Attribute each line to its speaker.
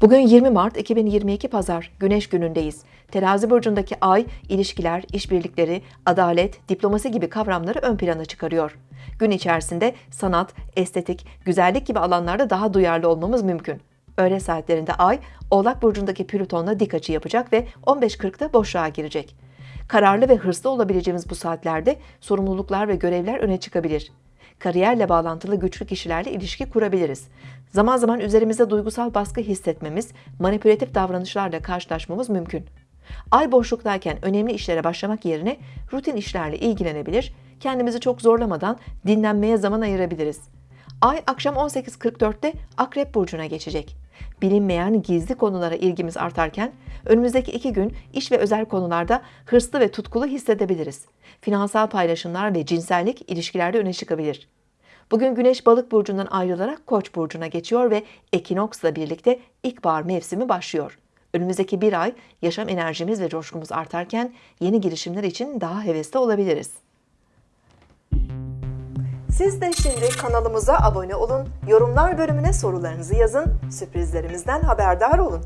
Speaker 1: Bugün 20 Mart 2022 Pazar, Güneş günündeyiz. Terazi burcundaki ay, ilişkiler, işbirlikleri, adalet, diplomasi gibi kavramları ön plana çıkarıyor. Gün içerisinde sanat, estetik, güzellik gibi alanlarda daha duyarlı olmamız mümkün. Öğle saatlerinde ay, Oğlak burcundaki Plüton'la dik açı yapacak ve 15.40'da boşluğa girecek. Kararlı ve hırslı olabileceğimiz bu saatlerde sorumluluklar ve görevler öne çıkabilir kariyerle bağlantılı güçlü kişilerle ilişki kurabiliriz. Zaman zaman üzerimizde duygusal baskı hissetmemiz, manipülatif davranışlarla karşılaşmamız mümkün. Ay boşluktayken önemli işlere başlamak yerine rutin işlerle ilgilenebilir, kendimizi çok zorlamadan dinlenmeye zaman ayırabiliriz. Ay akşam 18.44'te Akrep Burcu'na geçecek. Bilinmeyen gizli konulara ilgimiz artarken önümüzdeki iki gün iş ve özel konularda hırslı ve tutkulu hissedebiliriz. Finansal paylaşımlar ve cinsellik ilişkilerde öne çıkabilir. Bugün Güneş Balık burcundan ayrılarak Koç burcuna geçiyor ve ekinoksla birlikte ilkbahar mevsimi başlıyor. Önümüzdeki bir ay yaşam enerjimiz ve coşkumuz artarken yeni girişimler için daha hevesli olabiliriz. Siz de şimdi kanalımıza abone olun, yorumlar bölümüne sorularınızı yazın, sürprizlerimizden haberdar olun.